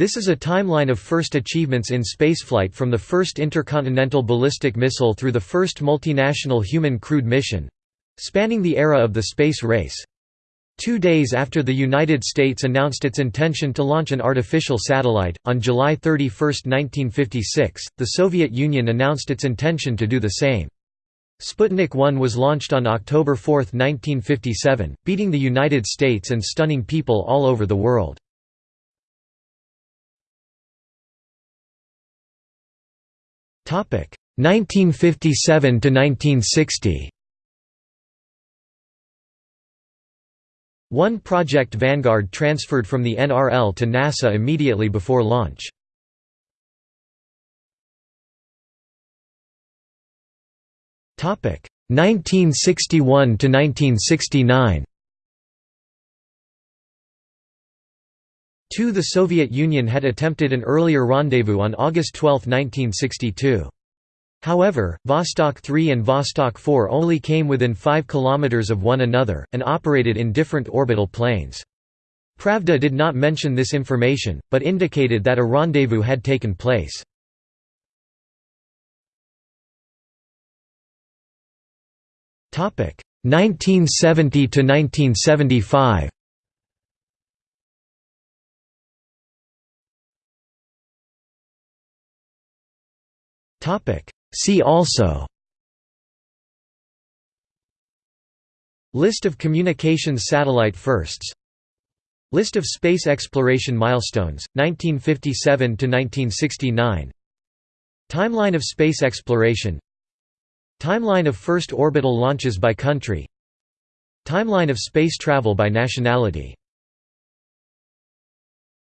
This is a timeline of first achievements in spaceflight from the first intercontinental ballistic missile through the first multinational human crewed mission—spanning the era of the space race. Two days after the United States announced its intention to launch an artificial satellite, on July 31, 1956, the Soviet Union announced its intention to do the same. Sputnik 1 was launched on October 4, 1957, beating the United States and stunning people all over the world. 1957 to 1960. One Project Vanguard transferred from the NRL to NASA immediately before launch. Topic 1961 to 1969. 2 The Soviet Union had attempted an earlier rendezvous on August 12, 1962. However, Vostok 3 and Vostok 4 only came within 5 km of one another, and operated in different orbital planes. Pravda did not mention this information, but indicated that a rendezvous had taken place. Topic 1970 to 1975. Topic. See also. List of communications satellite firsts. List of space exploration milestones, 1957–1969 Timeline of space exploration. Timeline of first orbital launches by country. Timeline of space travel by nationality